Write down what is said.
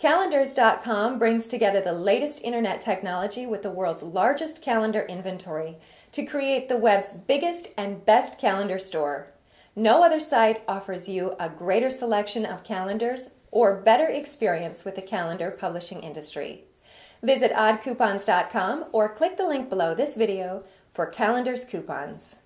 Calendars.com brings together the latest internet technology with the world's largest calendar inventory to create the web's biggest and best calendar store. No other site offers you a greater selection of calendars or better experience with the calendar publishing industry. Visit oddcoupons.com or click the link below this video for calendars coupons.